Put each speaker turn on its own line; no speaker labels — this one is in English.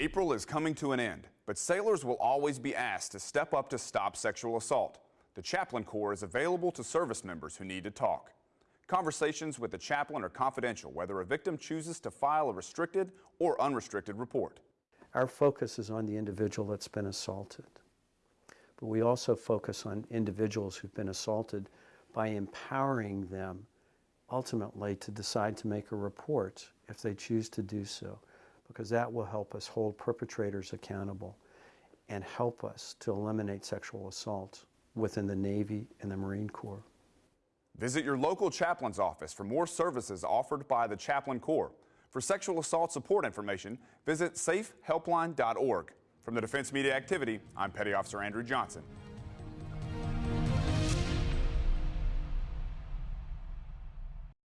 April is coming to an end, but sailors will always be asked to step up to stop sexual assault. The Chaplain Corps is available to service members who need to talk. Conversations with the chaplain are confidential, whether a victim chooses to file a restricted or unrestricted report.
Our focus is on the individual that's been assaulted. But we also focus on individuals who've been assaulted by empowering them ultimately to decide to make a report if they choose to do so, because that will help us hold perpetrators accountable and help us to eliminate sexual assault within the Navy and the Marine Corps.
Visit your local chaplain's office for more services offered by the Chaplain Corps. For sexual assault support information, visit safehelpline.org. From the Defense Media Activity, I'm Petty Officer Andrew Johnson.